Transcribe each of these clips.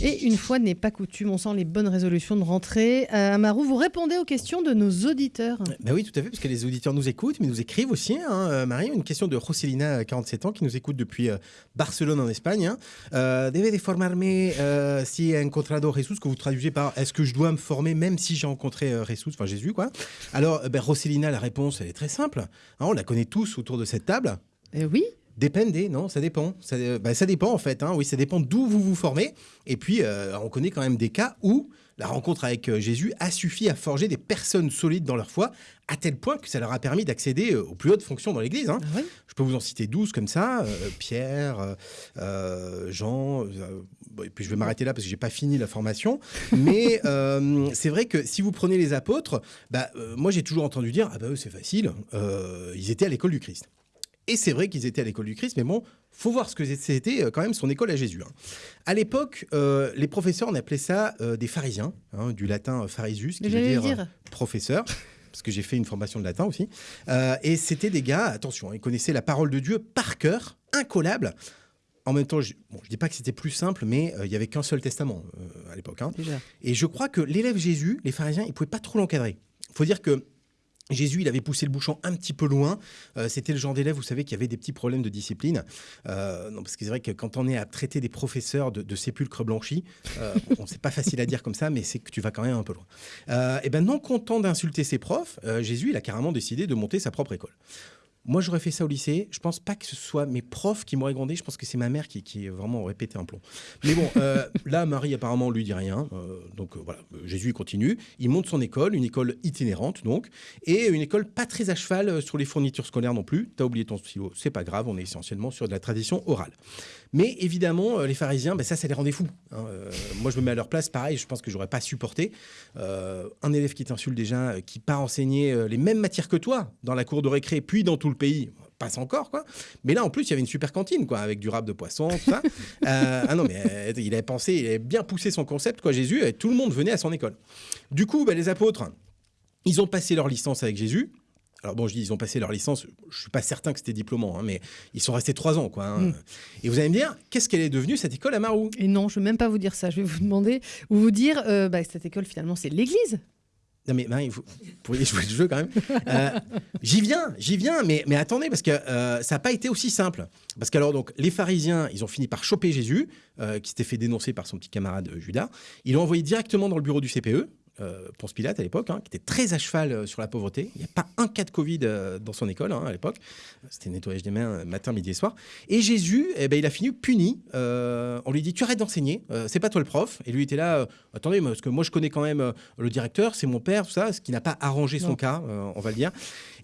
Et une fois n'est pas coutume, on sent les bonnes résolutions de rentrée. Euh, Amarou, vous répondez aux questions de nos auditeurs. Ben oui, tout à fait, parce que les auditeurs nous écoutent, mais nous écrivent aussi. Hein, euh, Marie, une question de Roselina, 47 ans, qui nous écoute depuis euh, Barcelone en Espagne. Hein. Euh, Debe de formarme euh, si he encontrado Jesús, que vous traduisez par est-ce que je dois me former même si j'ai rencontré euh, Jesús, enfin Jésus, quoi. Alors, euh, ben, Roselina, la réponse, elle est très simple. Hein, on la connaît tous autour de cette table. Eh oui, Dépende, non, ça dépend. Ça, euh, bah, ça dépend en fait. hein. Oui, ça dépend d'où vous vous formez. Et puis, euh, on connaît quand même des cas où la rencontre avec euh, Jésus a suffi à forger des personnes solides dans leur foi, à tel point que ça leur a permis d'accéder aux plus hautes fonctions dans l'Église. hein. Oui. Je peux vous en citer 12 comme ça. euh, Pierre, euh, Jean. bon, et puis je vais m'arrêter là parce que j'ai pas fini la formation. Mais c'est vrai que si vous prenez les apôtres, bah, moi j'ai toujours entendu dire ah bah eux c'est facile. ils étaient à l'école du Christ. Et c'est vrai qu'ils étaient à l'école du Christ, mais bon, faut voir ce que c'était euh, quand même son école à Jésus. hein. À l'époque, euh, les professeurs, on appelait ça euh, des pharisiens, hein, du latin euh, pharisus, qui veut dire, dire. euh, professeur, parce que j'ai fait une formation de latin aussi. Euh, et c'était des gars, attention, ils connaissaient la parole de Dieu par cœur, incollable. En même temps, je ne dis pas que c'était plus simple, mais euh, il y avait qu'un seul testament euh, à l'époque. hein. Et je crois que l'élève Jésus, les pharisiens, ils ne pouvaient pas trop l'encadrer. Il faut dire que Jésus, il avait poussé le bouchon un petit peu loin. Euh, C'était le genre d'élève, vous savez, qui avait des petits problèmes de discipline. Euh, non, parce que c'est vrai que quand on est à traiter des professeurs de, sépulcres blanchis, euh, bon, c'est pas facile à dire comme ça, mais c'est que tu vas quand même un peu loin. Euh, ben, non content d'insulter ses profs, Jésus, il a carrément décidé de monter sa propre école. Moi, j'aurais fait ça au lycée. Je pense pas que ce soit mes profs qui m'auraient grondé. Je pense que c'est ma mère qui, qui vraiment aurait pété un plomb. Mais bon, euh, là, Marie, apparemment, lui dit rien. Euh, donc euh, voilà, Jésus il continue. Il monte son école, une école itinérante, donc, et une école pas très à cheval sur les fournitures scolaires non plus. T'as oublié ton stylo, c'est pas grave. On est essentiellement sur de la tradition orale. Mais évidemment, les pharisiens, ben, ça, ça les rendait fous. hein. Moi, je me mets à leur place, pareil, je pense que j'aurais pas supporté. Un élève qui t'insulte déjà, qui part enseigner les mêmes matières que toi dans la cour de récré, puis dans tout le pays, passe encore, quoi. Mais là, en plus, il y avait une super cantine, quoi, avec du rap de poisson, tout ça. Euh, ah non, mais euh, il avait pensé, il avait bien poussé son concept, quoi, Jésus, et tout le monde venait à son école. Du coup, ben, les apôtres, ils ont passé leur licence avec Jésus. Alors bon, je dis ils ont passé leur licence, je suis pas certain que c'était diplômant, hein, mais ils sont restés trois ans, quoi. hein. Et vous allez me dire, qu'est-ce qu'elle est devenue cette école à Marou? Et non, je ne vais même pas vous dire ça. Je vais vous demander, ou vous dire, euh, bah, cette école, finalement, c'est l'église. Non mais vous, pourriez jouer le jeu quand même. Euh, j'y viens, j'y viens, mais, mais attendez, parce que euh, ça n'a pas été aussi simple. Parce que alors donc, les pharisiens, ils ont fini par choper Jésus, euh, qui s'était fait dénoncer par son petit camarade Judas. Ils l'ont envoyé directement dans le bureau du CPE. Euh, Ponce Pilate à l'époque, hein, qui était très à cheval euh, sur la pauvreté. Il n'y a pas un cas de Covid euh, dans son école hein, à l'époque. C'était nettoyage des mains euh, matin, midi et soir. Et Jésus, eh ben, il a fini puni. On lui dit Tu arrêtes d'enseigner, c'est pas toi le prof. Et lui était là Attendez, parce que moi je connais quand même le directeur, c'est mon père, tout ça, ce qui n'a pas arrangé son cas, on va le dire.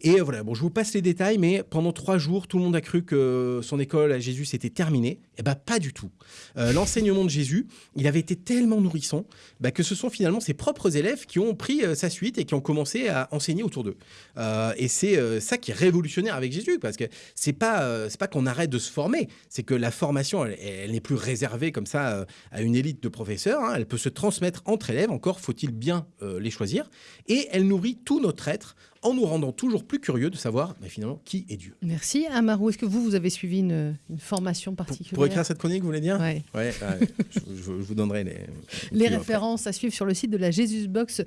Et voilà, bon, je vous passe les détails, mais pendant trois jours, tout le monde a cru que son école à Jésus s'était terminée. Eh ben, pas du tout. Euh, L'enseignement de Jésus, il avait été tellement nourrissant bah, que ce sont finalement ses propres élèves qui ont pris euh, sa suite et qui ont commencé à enseigner autour d'eux. Euh, et c'est euh, ça qui est révolutionnaire avec Jésus, parce que c'est pas pas qu'on arrête de se former, c'est que la formation, elle, n'est plus réservée comme ça à une élite de professeurs. hein. elle peut se transmettre entre élèves. Encore faut-il bien les choisir. Et elle nourrit tout notre être en nous rendant toujours plus curieux de savoir bah, finalement qui est Dieu. Merci. Amarou, est-ce que vous, vous avez suivi une, une formation particulière pour écrire cette chronique, vous voulez dire. Ouais, ouais, je, vous donnerai les, Les plus après. références à suivre sur le site de la Jesus Box